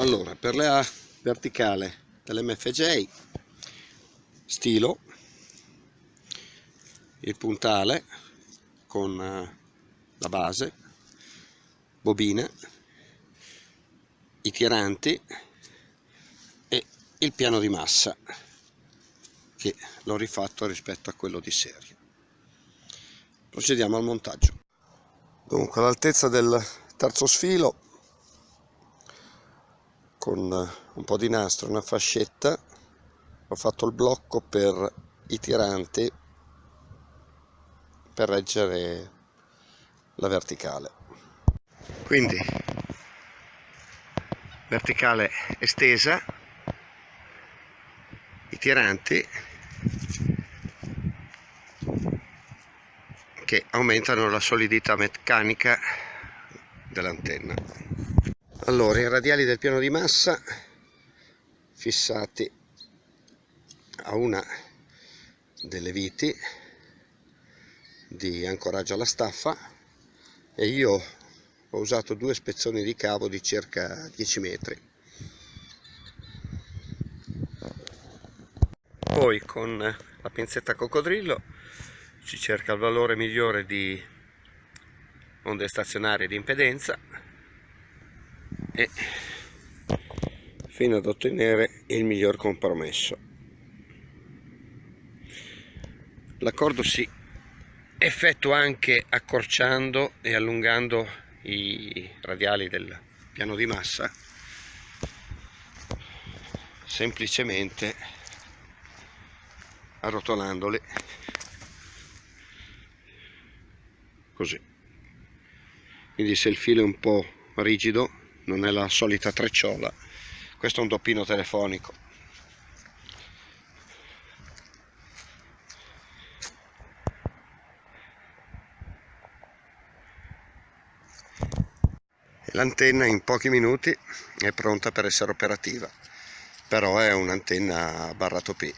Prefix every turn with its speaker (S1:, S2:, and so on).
S1: allora per la verticale dell'MFJ stilo il puntale con eh, la base bobina i tiranti e il piano di massa che l'ho rifatto rispetto a quello di serie. Procediamo al montaggio. Dunque all'altezza del terzo sfilo con un po' di nastro una fascetta. Ho fatto il blocco per i tiranti per reggere la verticale. Quindi verticale estesa i tiranti che aumentano la solidità meccanica dell'antenna allora i radiali del piano di massa fissati a una delle viti di ancoraggio alla staffa e io ho usato due spezzoni di cavo di circa 10 metri. Poi con la pinzetta coccodrillo si cerca il valore migliore di onde stazionarie di impedenza e fino ad ottenere il miglior compromesso. L'accordo si effettua anche accorciando e allungando i radiali del piano di massa semplicemente arrotolandoli. Così. Quindi se il filo è un po' rigido non è la solita trecciola. Questo è un doppino telefonico. L'antenna in pochi minuti è pronta per essere operativa però è un'antenna barra topì